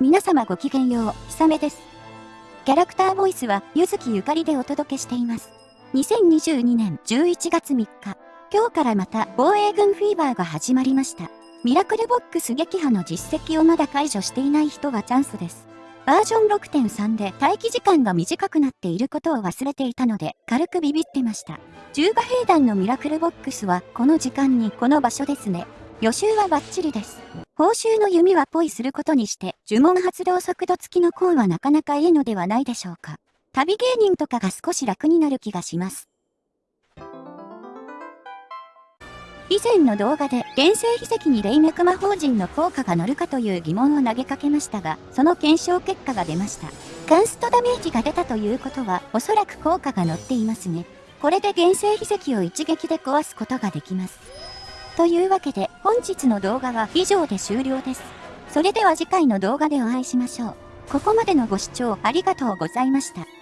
皆様ごきげんよう、ひさめです。キャラクターボイスは、ゆずきゆかりでお届けしています。2022年11月3日、今日からまた防衛軍フィーバーが始まりました。ミラクルボックス撃破の実績をまだ解除していない人はチャンスです。バージョン6.3で待機時間が短くなっていることを忘れていたので、軽くビビってました。中華兵団のミラクルボックスは、この時間にこの場所ですね。予習はバッチリです。報酬の弓はポイすることにして、呪文発動速度付きのコーンはなかなかいいのではないでしょうか。旅芸人とかが少し楽になる気がします。以前の動画で原生秘跡に霊脈魔法陣の効果が乗るかという疑問を投げかけましたが、その検証結果が出ました。ガンストダメージが出たということは、おそらく効果が乗っていますね。これで原生秘跡を一撃で壊すことができます。というわけで本日の動画は以上で終了です。それでは次回の動画でお会いしましょう。ここまでのご視聴ありがとうございました。